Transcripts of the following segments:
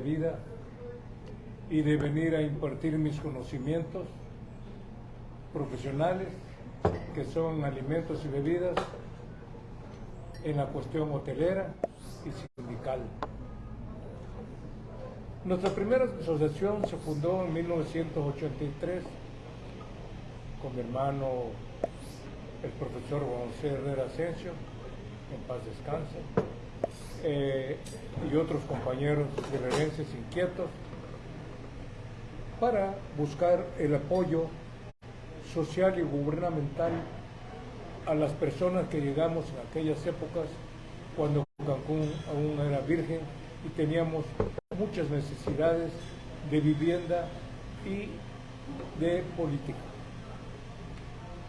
vida y de venir a impartir mis conocimientos profesionales, que son alimentos y bebidas, en la cuestión hotelera y sindical. Nuestra primera asociación se fundó en 1983 con mi hermano, el profesor José Herrera Asensio, en paz descanse, eh, y otros compañeros guerrerenses inquietos, para buscar el apoyo social y gubernamental a las personas que llegamos en aquellas épocas cuando Cancún aún era virgen y teníamos muchas necesidades de vivienda y de política.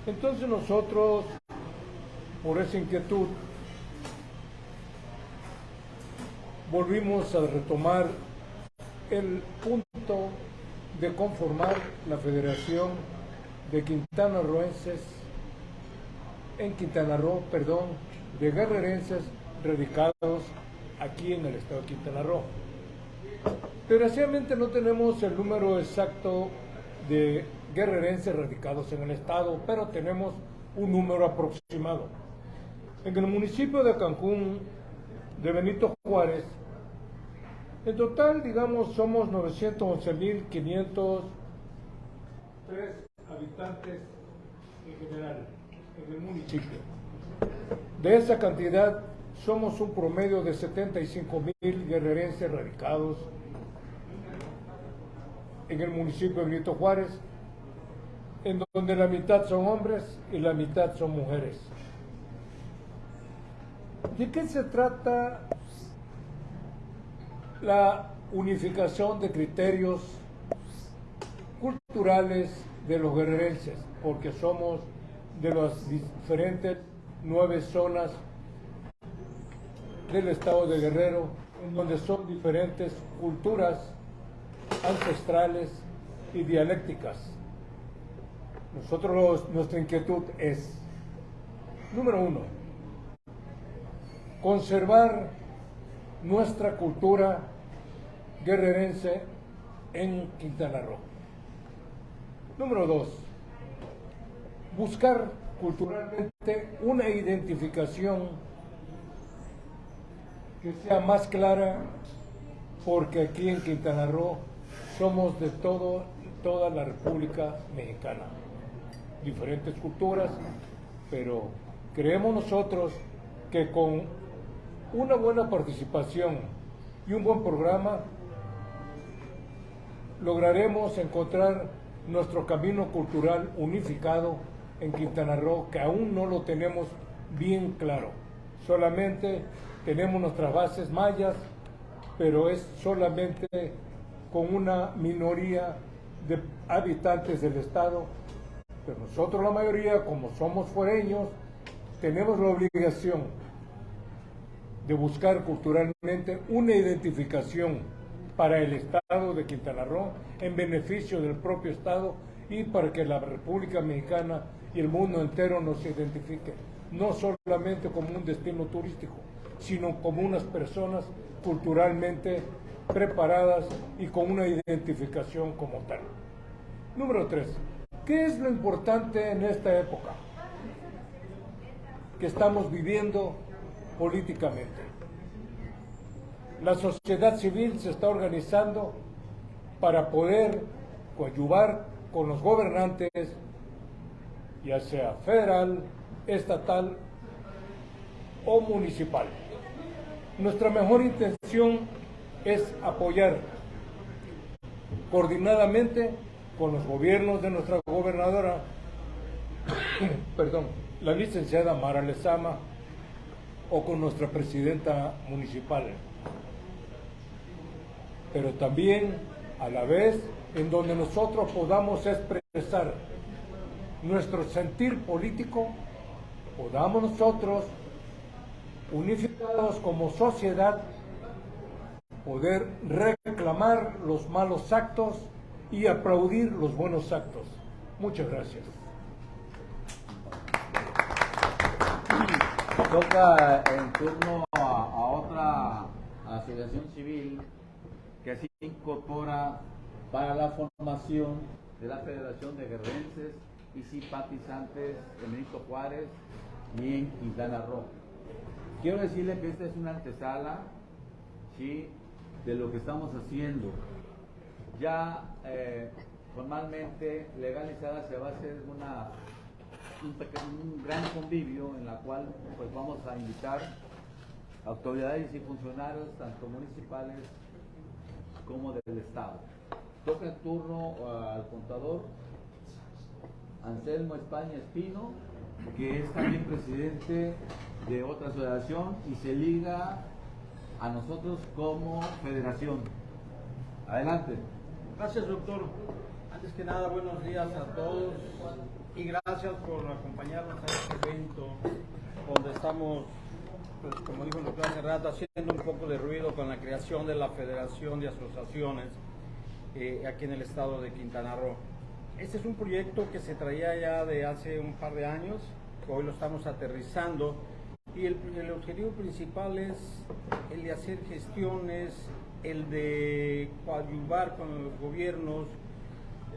Entonces nosotros, por esa inquietud, volvimos a retomar el punto de conformar la Federación de Quintana Roenses en Quintana Roo, perdón, de guerrerenses radicados aquí en el estado de Quintana Roo. Desgraciadamente no tenemos el número exacto de guerrerenses radicados en el estado, pero tenemos un número aproximado. En el municipio de Cancún, de Benito Juárez, en total, digamos, somos 911.503 habitantes en general en el municipio. De esa cantidad, somos un promedio de 75.000 guerrerenses radicados en el municipio de Benito Juárez, en donde la mitad son hombres y la mitad son mujeres. ¿De qué se trata la unificación de criterios culturales de los guerrerenses, porque somos de las diferentes nueve zonas del estado de Guerrero, en donde son diferentes culturas ancestrales y dialécticas. Nosotros, nuestra inquietud es, número uno, conservar nuestra cultura guerrerense en Quintana Roo. Número dos, buscar culturalmente una identificación que sea más clara, porque aquí en Quintana Roo somos de todo, toda la República Mexicana, diferentes culturas, pero creemos nosotros que con una buena participación y un buen programa lograremos encontrar nuestro camino cultural unificado en Quintana Roo, que aún no lo tenemos bien claro. Solamente tenemos nuestras bases mayas, pero es solamente con una minoría de habitantes del Estado. Pero nosotros la mayoría, como somos foreños, tenemos la obligación de buscar culturalmente una identificación para el Estado de Quintana Roo en beneficio del propio Estado y para que la República Mexicana y el mundo entero nos identifique, no solamente como un destino turístico, sino como unas personas culturalmente preparadas y con una identificación como tal. Número tres, ¿qué es lo importante en esta época que estamos viviendo políticamente? La sociedad civil se está organizando para poder coadyuvar con los gobernantes, ya sea federal, estatal o municipal. Nuestra mejor intención es apoyar coordinadamente con los gobiernos de nuestra gobernadora, perdón, la licenciada Mara Lezama, o con nuestra presidenta municipal pero también a la vez en donde nosotros podamos expresar nuestro sentir político, podamos nosotros, unificados como sociedad, poder reclamar los malos actos y aplaudir los buenos actos. Muchas gracias. Toca en turno a, a otra asociación civil incorpora para la formación de la Federación de Guerrerenses y simpatizantes de Benito Juárez y en Quintana Roo. Quiero decirle que esta es una antesala de lo que estamos haciendo. Ya eh, formalmente legalizada se va a hacer una, un, gran convivio en la cual pues vamos a invitar autoridades y funcionarios tanto municipales como del Estado. Toca el turno uh, al contador Anselmo España Espino, que es también presidente de otra asociación y se liga a nosotros como federación. Adelante. Gracias, doctor. Antes que nada, buenos días a todos y gracias por acompañarnos a este evento donde estamos, pues, como dijo el doctor hace rato, haciendo un poco de ruido con la creación de la Federación de Asociaciones eh, aquí en el estado de Quintana Roo. Este es un proyecto que se traía ya de hace un par de años, hoy lo estamos aterrizando y el, objetivo principal es el de hacer gestiones, el de coadyuvar con los gobiernos,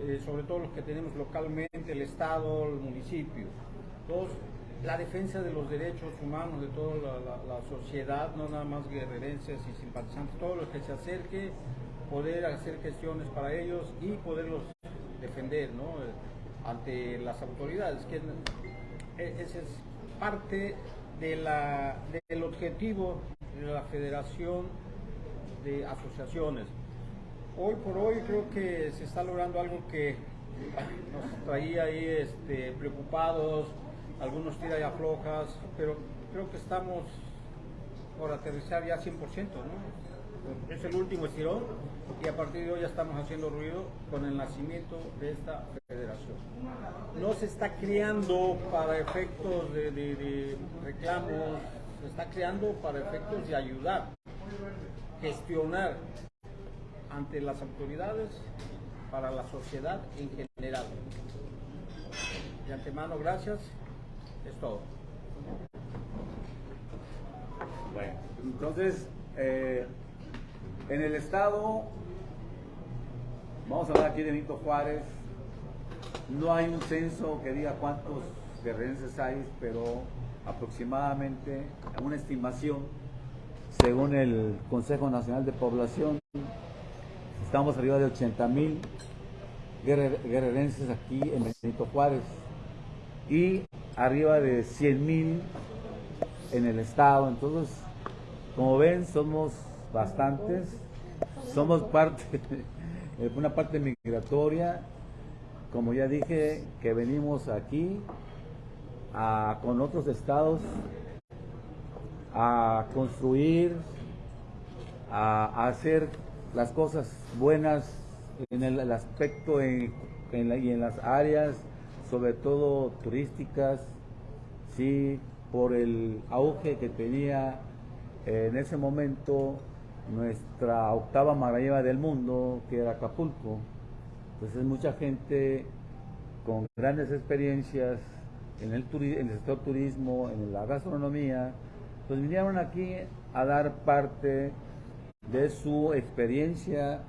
eh, sobre todo los que tenemos localmente, el Estado, el municipio. Dos, la defensa de los derechos humanos de toda la, sociedad, no nada más guerrerenses y simpatizantes, todo lo que se acerque, poder hacer gestiones para ellos y poderlos defender ¿no? Ante las autoridades, que e, ese es parte de la, del objetivo de la Federación de Asociaciones. Hoy por hoy creo que se está logrando algo que nos traía ahí este, preocupados, algunos tira y aflojas, pero creo que estamos por aterrizar ya 100%, ¿no? Es el último estirón y a partir de hoy ya estamos haciendo ruido con el nacimiento de esta federación. No se está creando para efectos de, de reclamos, se está creando para efectos de ayudar, gestionar ante las autoridades para la sociedad en general. De antemano, gracias. Es todo. Bueno, entonces, eh, en el estado, vamos a hablar aquí de Benito Juárez, no hay un censo que diga cuántos guerrerenses hay, pero aproximadamente una estimación, según el Consejo Nacional de Población, Estamos arriba de 80 mil guerrerenses aquí en Benito Juárez y arriba de 100 mil en el estado. Entonces, como ven, somos bastantes. Somos parte, una parte migratoria. Como ya dije, que venimos aquí con otros estados a construir, a hacer las cosas buenas en el, aspecto y en las áreas, sobre todo turísticas, sí, por el auge que tenía eh, en ese momento nuestra octava maravilla del mundo, que era Acapulco. Entonces mucha gente con grandes experiencias en el, en el sector turismo, en la gastronomía, pues vinieron aquí a dar parte de su experiencia,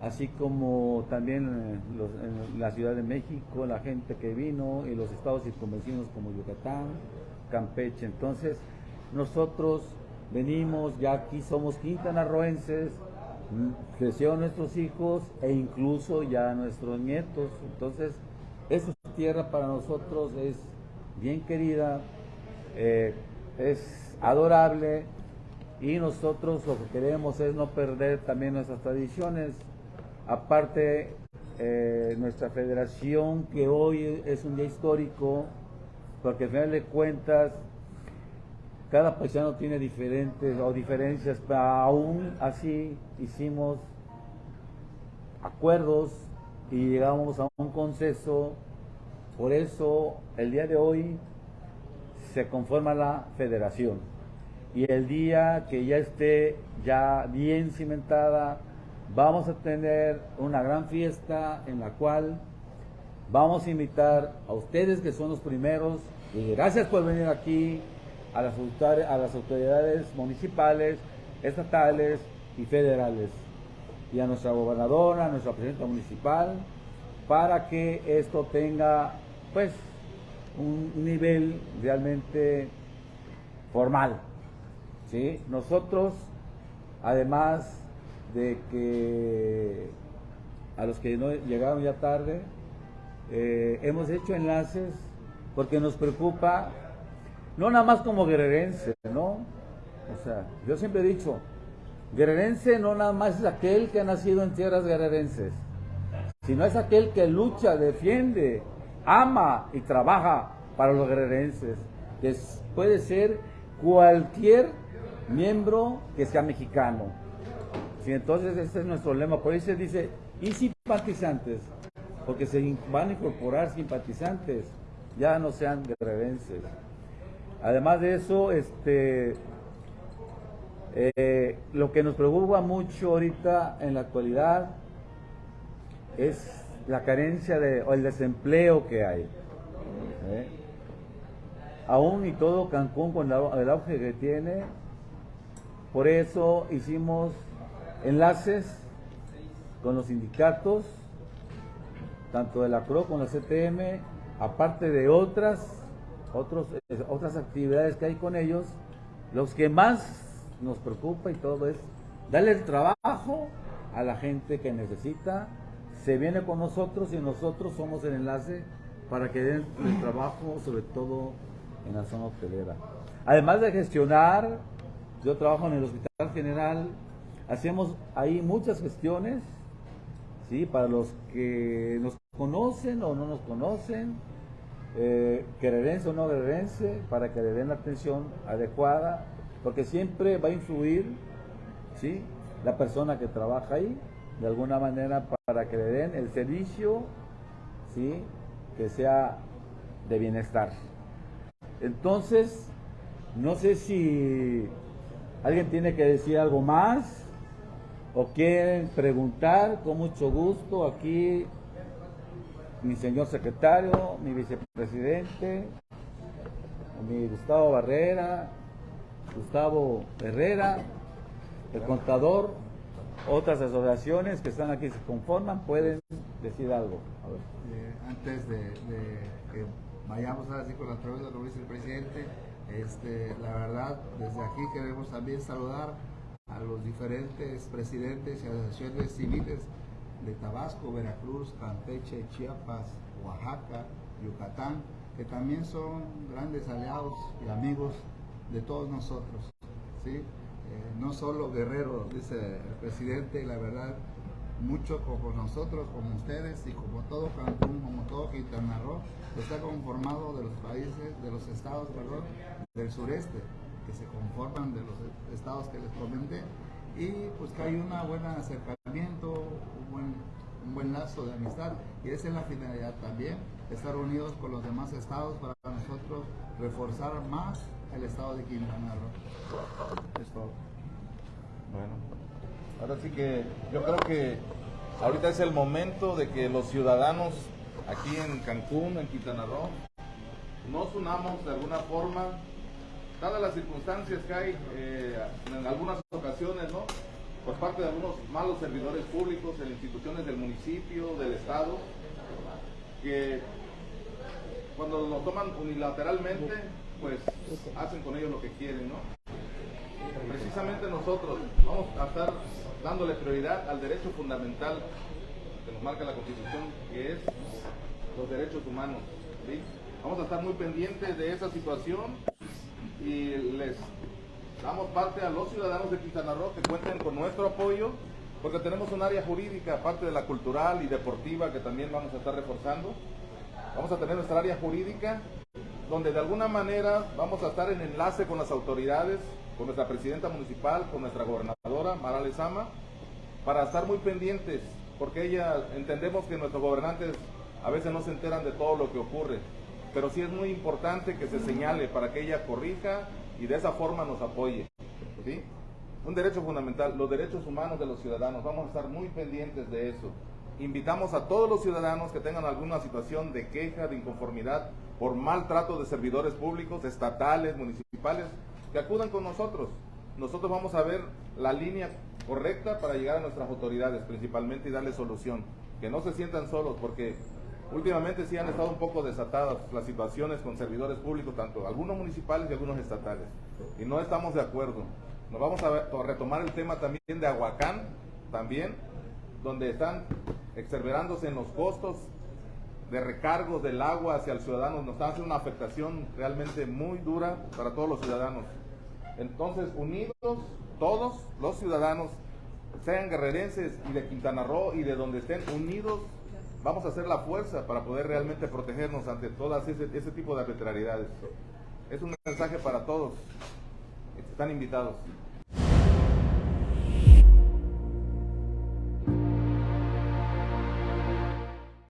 así como también en, la Ciudad de México, la gente que vino y los estados circunvecinos como Yucatán, Campeche. Entonces, nosotros venimos, ya aquí somos quintanarroenses, crecieron nuestros hijos e incluso ya nuestros nietos. Entonces, esa tierra para nosotros es bien querida, eh, es adorable y nosotros lo que queremos es no perder también nuestras tradiciones. Aparte, eh, nuestra federación, que hoy es un día histórico, porque al final de cuentas, cada paisano tiene diferentes o diferencias, pero aún así hicimos acuerdos y llegamos a un consenso. Por eso, el día de hoy se conforma la federación y el día que ya esté ya bien cimentada, vamos a tener una gran fiesta en la cual vamos a invitar a ustedes que son los primeros y gracias por venir aquí a las, autoridades municipales, estatales y federales. y a nuestra gobernadora, a nuestra presidenta municipal, para que esto tenga pues un nivel realmente formal. ¿sí? Nosotros, además de que a los que no llegaron ya tarde, eh, hemos hecho enlaces porque nos preocupa, no nada más como guerrerense, ¿no? O sea, yo siempre he dicho, guerrerense no nada más es aquel que ha nacido en tierras guerrerenses, sino es aquel que lucha, defiende, ama y trabaja para los guerrerenses, que puede ser cualquier miembro que sea mexicano. Sí, entonces ese es nuestro lema, por eso se dice, y simpatizantes, porque se van a incorporar simpatizantes, ya no sean guerrerenses. Además de eso, este, eh, lo que nos preocupa mucho ahorita en la actualidad es la carencia de, o el desempleo que hay. ¿eh? Aún y todo Cancún con el auge que tiene, por eso hicimos enlaces con los sindicatos, tanto de la CRO como la CTM, aparte de otras, otros, eh, otras actividades que hay con ellos, los que más nos preocupa y todo es darle el trabajo a la gente que necesita, se viene con nosotros y nosotros somos el enlace para que den el trabajo, sobre todo en la zona hotelera. Además de gestionar, yo trabajo en el Hospital General, hacemos ahí muchas gestiones, ¿sí? Para los que nos conocen o no nos conocen, eh, o no quererense, para que le den la atención adecuada, porque siempre va a influir, ¿sí? La persona que trabaja ahí, de alguna manera, para que le den el servicio, ¿sí? Que sea de bienestar. Entonces, no sé si alguien tiene que decir algo más o quieren preguntar, con mucho gusto, aquí mi señor secretario, mi vicepresidente, mi Gustavo Barrera, Gustavo Herrera, el contador, otras asociaciones que están aquí se conforman, pueden decir algo. Eh, antes de, que vayamos a decir con la pregunta lo dice el presidente, este, la verdad, desde aquí queremos también saludar a los diferentes presidentes y asociaciones civiles de Tabasco, Veracruz, Campeche, Chiapas, Oaxaca, Yucatán, que también son grandes aliados y amigos de todos nosotros. ¿sí? Eh, no solo guerreros, dice el presidente, y la verdad, mucho como nosotros, como ustedes y como todo Cancún, como todo Quintana Roo, está conformado de los países, de los estados, perdón, del sureste se conforman de los estados que les comenté y pues que hay un buen acercamiento, un buen, un buen lazo de amistad y esa es la finalidad también, estar unidos con los demás estados para nosotros reforzar más el estado de Quintana Roo. Es todo. Bueno, ahora sí que yo creo que ahorita es el momento de que los ciudadanos aquí en Cancún, en Quintana Roo, nos unamos de alguna forma dadas las circunstancias que hay eh, en algunas ocasiones, ¿no? Por parte de algunos malos servidores públicos en instituciones del municipio, del Estado, que cuando lo toman unilateralmente, pues hacen con ellos lo que quieren, ¿no? Precisamente nosotros vamos a estar dándole prioridad al derecho fundamental que nos marca la Constitución, que es los derechos humanos. Vamos a estar muy pendientes de esa situación y les damos parte a los ciudadanos de Quintana Roo que cuenten con nuestro apoyo porque tenemos un área jurídica, aparte de la cultural y deportiva que también vamos a estar reforzando. Vamos a tener nuestra área jurídica donde de alguna manera vamos a estar en enlace con las autoridades, con nuestra presidenta municipal, con nuestra gobernadora, Mara Lezama, para estar muy pendientes, porque ella entendemos que nuestros gobernantes a veces no se enteran de todo lo que ocurre pero sí es muy importante que se señale para que ella corrija y de esa forma nos apoye. ¿sí? Un derecho fundamental, los derechos humanos de los ciudadanos, vamos a estar muy pendientes de eso. Invitamos a todos los ciudadanos que tengan alguna situación de queja, de inconformidad por maltrato de servidores públicos, estatales, municipales, que acudan con nosotros. nosotros vamos a ver la línea correcta para llegar a nuestras autoridades principalmente y darle solución. Que no se sientan solos porque últimamente sí han estado un poco desatadas las situaciones con servidores públicos, tanto algunos municipales y algunos estatales. Y no estamos de acuerdo. Nos vamos a, retomar el tema también de Aguacán, también, donde están exerberándose en los costos de recargos del agua hacia el ciudadano, nos están haciendo una afectación realmente muy dura para todos los ciudadanos. Entonces, unidos todos los ciudadanos, sean guerrerenses y de Quintana Roo y de donde estén unidos, vamos a hacer la fuerza para poder realmente protegernos ante todas ese, ese tipo de arbitrariedades. Es un mensaje para todos. Están invitados.